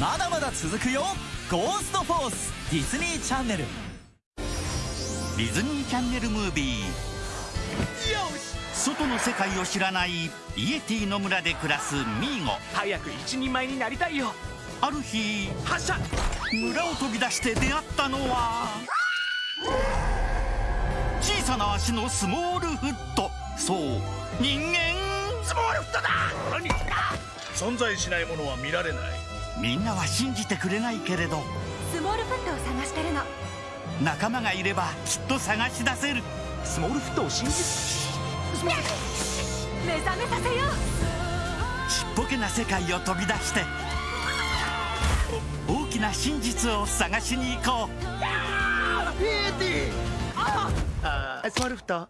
まだまだ続くよ。ゴーストフォース。ディズニーチャンネル。ディズニーチャンネルムービー。外の世界を知らないイエティの村で暮らすミーゴ。早く一人前になりたいよ。ある日発射。村を飛び出して出会ったのは小さな足のスモールフット。そう人間。スモールフットだ。何存在しないものは見られないみんなは信じてくれないけれど。スモールフットを探してるの。仲間がいればきっと探し出せる。スモールフットを信じ目覚めさせよう。ちっぽけな世界を飛び出して大きな真実を探しに行こう。エーティああスモールフット。あ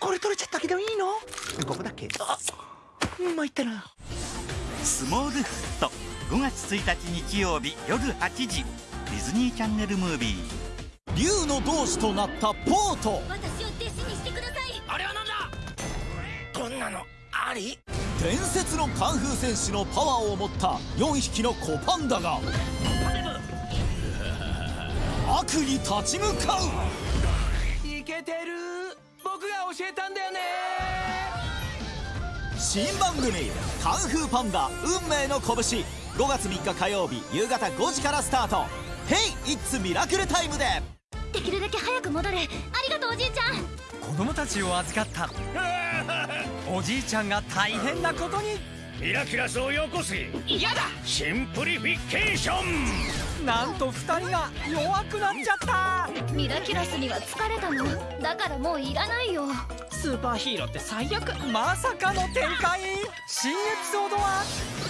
これ取れちゃったけどいいの？ここだけ。あ参ったなスモールフット。5月1日日曜日夜8時。ディズニーチャンネルムービー。竜の同志となったポート。私を弟子にしてください。あれはなんだ？こんなのあり？伝説のカンフー戦士のパワーを持った4匹の子パンダが。悪に立ち向かう新番組「カンフーパンダ運命の拳」5月3日火曜日夕方5時からスタート「Hey! It's ミラクルタイム」で。できるだけ早く戻れ。ありがとうおじいちゃん。子供たちを預かった。おじいちゃんが大変なことに。ミラキュラスをよこせ。嫌だ。シンプリフィケーションなんと2人が弱くなっちゃった。ミラキュラスには疲れたの。だからもういらないよ。スーパーヒーローって最悪まさかの展開。新エピソードは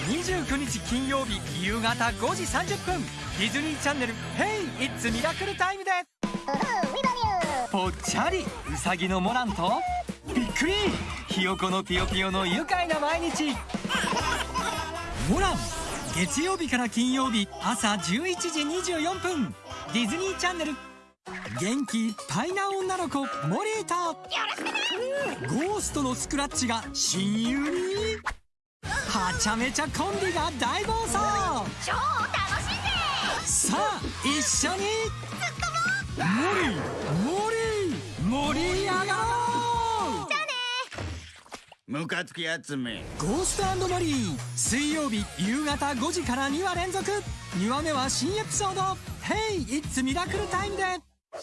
29日金曜日夕方5時30分。ディズニーチャンネル「Hey! It's ミラクルタイム」でぽっちゃりうさぎのモランとびっくり。ひよこのぴよぴよの愉快な毎日。モラン月曜日から金曜日朝11時24分。ディズニーチャンネル。元気いっぱいな女の子。モリーとゴーストのスクラッチが親友に？はちゃめちゃコンビが大暴走。超楽しいぜさあ一緒にモリーモリー盛り上がろうムカつき集め。ゴーストモリー。水曜日夕方5時から2話連続。2話目は新エピソード「Hey! It's ミラクルタイム」で。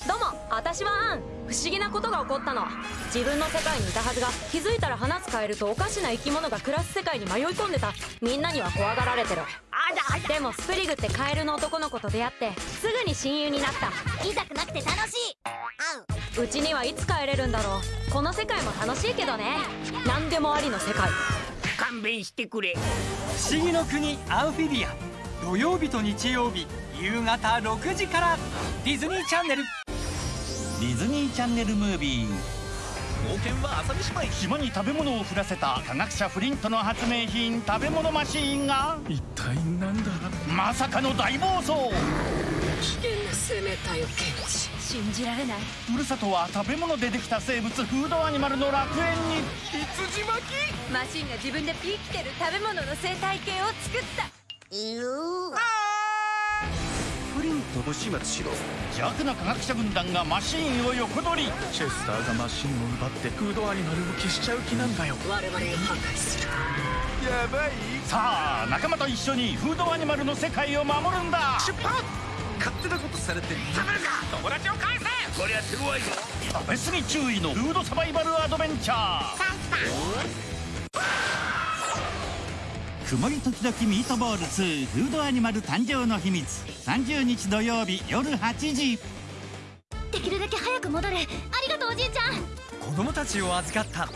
どうも私はアン。不思議なことが起こったの。自分の世界にいたはずが気づいたら話すカエルとおかしな生き物が暮らす世界に迷い込んでた。みんなには怖がられてる。でもスプリグってカエルの男の子と出会ってすぐに親友になった。痛くなくて楽しいうちにはいつ帰れるんだろう。この世界も楽しいけどね。何でもありの世界。勘弁してくれ。不思議の国アンフィビア。土曜日と日曜日夕方6時から。ディズニーチャンネル。ディズニーチャンネルムービー。冒険は朝飯前。島に食べ物を降らせた科学者フリントの発明品食べ物マシーンが。一体なんだ？まさかの大暴走信じられない。ふるさとは食べ物でできた生物フードアニマルの楽園に。羊巻き？マシンが自分でピー来てる食べ物の生態系を作った。プリントを始末しろ。邪悪な科学者軍団がマシーンを横取り。チェスターがマシンを奪ってフードアニマルを消しちゃう気なんだよ。我々が破壊するやばい。さあ仲間と一緒にフードアニマルの世界を守るんだ。出発勝手なことされて食べるか！友達を返せ！こりゃ手強いぞ！食べ過ぎ注意のフードサバイバルアドベンチャー。曇り時々ミートボール2フードアニマル誕生の秘密。30日土曜日夜8時。できるだけ早く戻れ。ありがとうおじいちゃん。子供たちを預かった。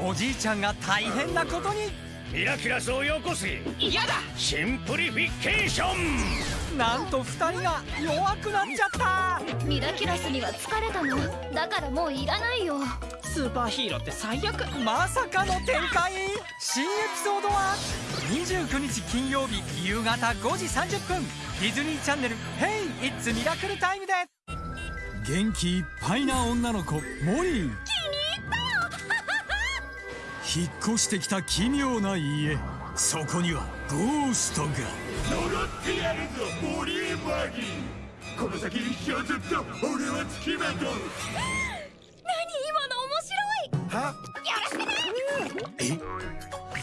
おじいちゃんが大変なことに。ミラキュラスをよこせ。嫌だ！シンプリフィケーションなんと2人が弱くなっちゃった。ミラキュラスには疲れたの。だからもういらないよ。スーパーヒーローって最悪まさかの展開。新エピソードは29日金曜日夕方5時30分。ディズニーチャンネル「Hey! It's ミラクルタイム」で。元気いっぱいな女の子モリー。引っ越してきた奇妙な家そこにはゴーストが。呪ってやるぞ森エマギこの先一生ずっと俺は付きまとう。何今の面白い。は？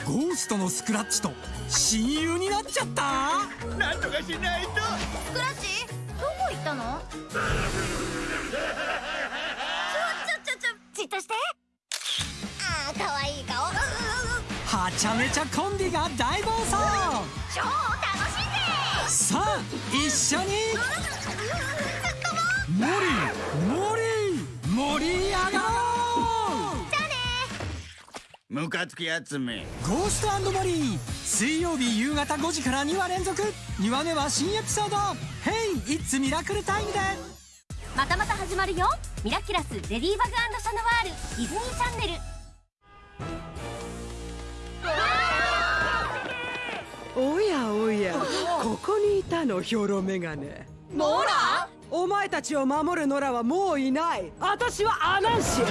ゴーストのスクラッチと親友になっちゃった？なんとかしないと。スクラッチ？どこ行ったの？ちゃめちゃコンビが大暴走。超楽しんでさあ一緒に。盛り盛り盛り上がろう。ムカつき集めゴーストモリー水曜日夕方5時から2話連続。2話目は新エピソード「Hey! It's Miracle Time」で。またまた始まるよ。ミラキュラスレディーバグシャノワールディズニーチャンネルにいたのヒョロメガネ。ノラ？お前たちを守るノラはもういない。私はアナンシア